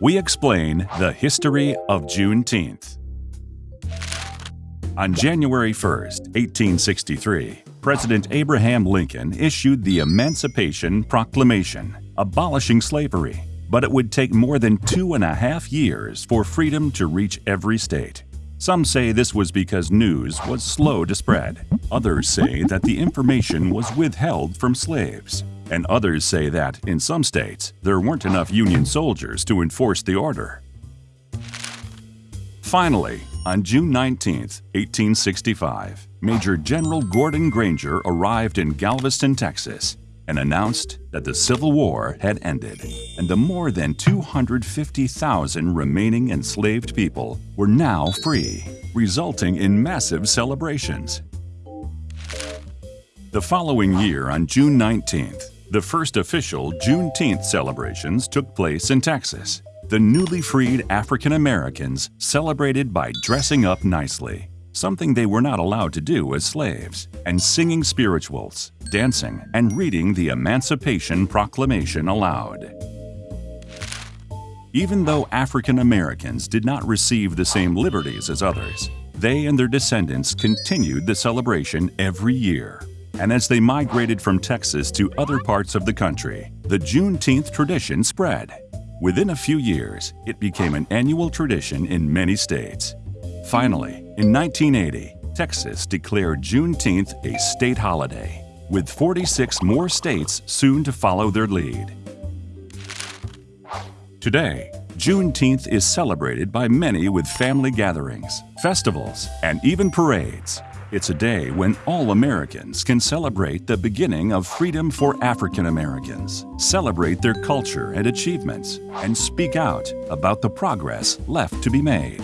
we explain the history of Juneteenth. On January 1, 1863, President Abraham Lincoln issued the Emancipation Proclamation, abolishing slavery, but it would take more than two and a half years for freedom to reach every state. Some say this was because news was slow to spread. Others say that the information was withheld from slaves. And others say that, in some states, there weren't enough Union soldiers to enforce the order. Finally, on June 19, 1865, Major General Gordon Granger arrived in Galveston, Texas, and announced that the Civil War had ended, and the more than 250,000 remaining enslaved people were now free, resulting in massive celebrations. The following year, on June 19th, the first official Juneteenth celebrations took place in Texas. The newly freed African Americans celebrated by dressing up nicely, something they were not allowed to do as slaves, and singing spirituals, dancing, and reading the Emancipation Proclamation aloud. Even though African Americans did not receive the same liberties as others, they and their descendants continued the celebration every year. And as they migrated from Texas to other parts of the country, the Juneteenth tradition spread. Within a few years, it became an annual tradition in many states. Finally, in 1980, Texas declared Juneteenth a state holiday, with 46 more states soon to follow their lead. Today, Juneteenth is celebrated by many with family gatherings, festivals, and even parades. It's a day when all Americans can celebrate the beginning of freedom for African Americans, celebrate their culture and achievements, and speak out about the progress left to be made.